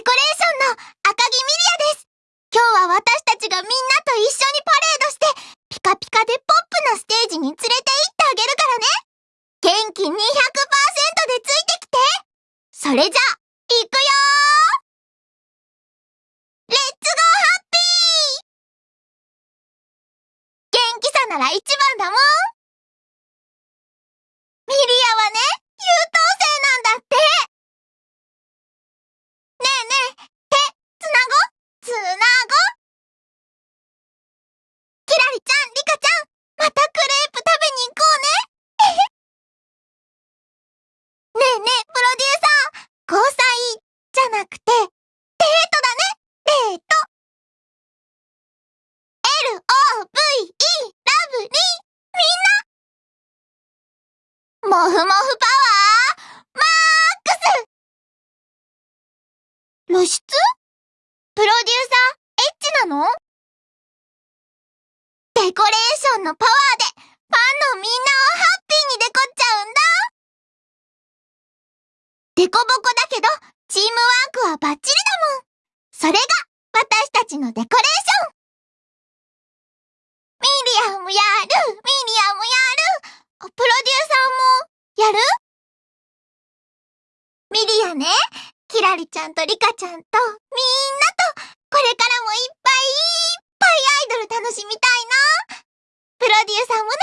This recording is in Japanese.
デコレーションの赤木ミリアです。今日は私たちがみんなと一緒にパレードして、ピカピカでポップなステージに連れて行ってあげるからね。元気200%でついてきて。それじゃ、行くよレッツゴーハッピー元気さなら一番だもんミリアはね、優等生なんだってねえねえ、手、つなごつなごリちゃん、リカちゃん、またクレープ食べに行こうね。ねえねえ、プロデューサー、交際じゃなくて、デートだね、デート。L-O-V-E、ラブ。リー、みんなもふもふパワー、マークス露出プロデューサー、エッチなの？デコレーションのパワーで、ファンのみんなをハッピーにデコっちゃうんだ。デコボコだけど、チームワークはバッチリだもん。それが、私たちのデコレーション。ミリアもやる。ミリアもやる。プロデューサーも、やる。ミリアね、キラリちゃんとリカちゃんと、みんなと、これからもいっぱいいっぱいアイドル楽しみたいな。プロデューサーもね。